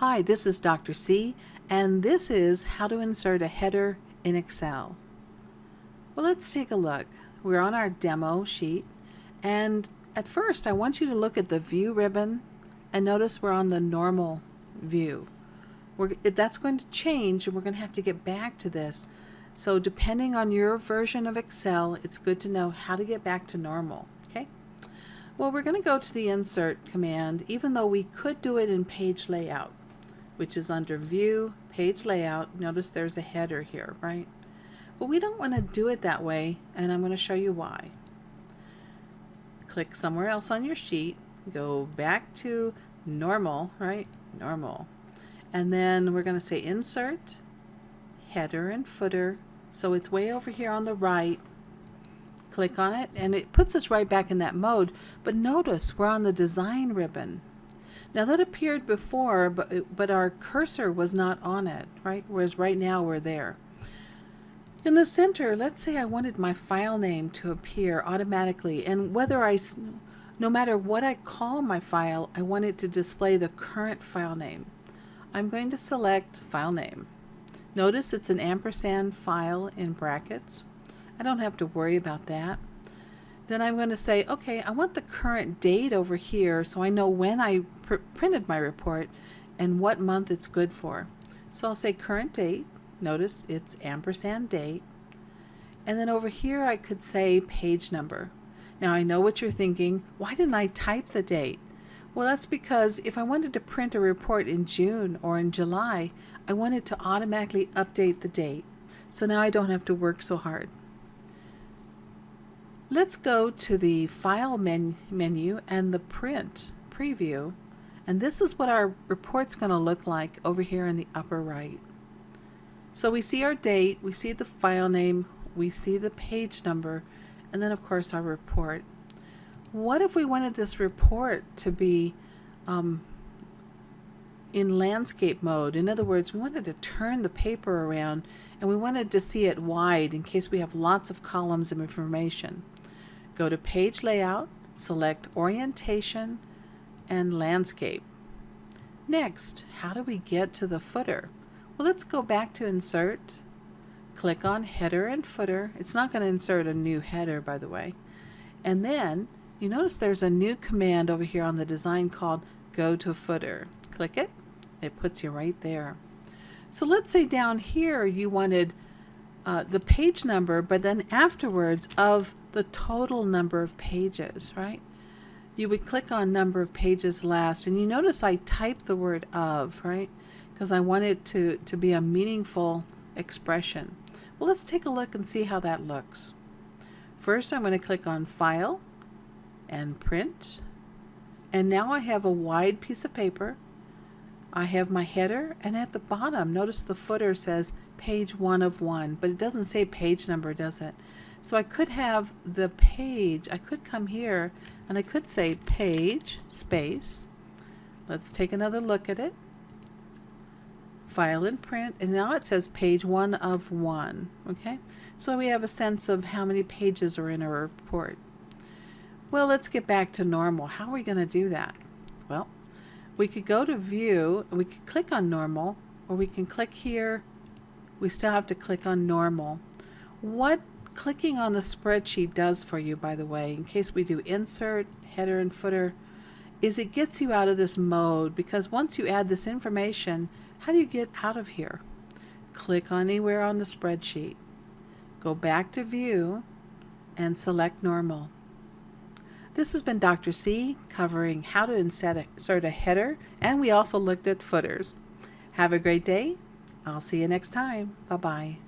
Hi, this is Dr. C, and this is how to insert a header in Excel. Well, let's take a look. We're on our demo sheet, and at first I want you to look at the View ribbon and notice we're on the normal view. We're, that's going to change, and we're going to have to get back to this. So depending on your version of Excel, it's good to know how to get back to normal. Okay. Well, we're going to go to the Insert command, even though we could do it in Page Layout which is under View, Page Layout. Notice there's a header here, right? But we don't want to do it that way, and I'm going to show you why. Click somewhere else on your sheet, go back to Normal, right? Normal. And then we're going to say Insert, Header and Footer. So it's way over here on the right. Click on it, and it puts us right back in that mode. But notice we're on the Design ribbon, now that appeared before, but, but our cursor was not on it, right? Whereas right now we're there. In the center, let's say I wanted my file name to appear automatically, and whether I, no matter what I call my file, I want it to display the current file name. I'm going to select file name. Notice it's an ampersand file in brackets. I don't have to worry about that. Then I'm going to say, okay, I want the current date over here so I know when I pr printed my report and what month it's good for. So I'll say current date. Notice it's ampersand date. And then over here I could say page number. Now I know what you're thinking. Why didn't I type the date? Well, that's because if I wanted to print a report in June or in July, I wanted to automatically update the date. So now I don't have to work so hard. Let's go to the File men menu and the Print preview. And this is what our report's going to look like over here in the upper right. So we see our date, we see the file name, we see the page number, and then of course our report. What if we wanted this report to be um, in landscape mode? In other words, we wanted to turn the paper around and we wanted to see it wide in case we have lots of columns of information. Go to Page Layout, select Orientation and Landscape. Next, how do we get to the footer? Well, let's go back to Insert, click on Header and Footer. It's not going to insert a new header, by the way. And then you notice there's a new command over here on the design called Go to Footer. Click it. It puts you right there. So let's say down here you wanted uh, the page number, but then afterwards of the total number of pages, right? You would click on number of pages last, and you notice I typed the word of, right? Because I want it to, to be a meaningful expression. Well, let's take a look and see how that looks. First, I'm going to click on File and Print. And now I have a wide piece of paper. I have my header, and at the bottom, notice the footer says page one of one, but it doesn't say page number, does it? So I could have the page, I could come here and I could say page space. Let's take another look at it. File and print, and now it says page one of one, okay? So we have a sense of how many pages are in a report. Well, let's get back to normal. How are we going to do that? Well, we could go to view, we could click on normal, or we can click here. We still have to click on normal. What clicking on the spreadsheet does for you, by the way, in case we do insert, header and footer, is it gets you out of this mode because once you add this information, how do you get out of here? Click on anywhere on the spreadsheet. Go back to view and select normal. This has been Dr. C covering how to insert a header and we also looked at footers. Have a great day. I'll see you next time. Bye-bye.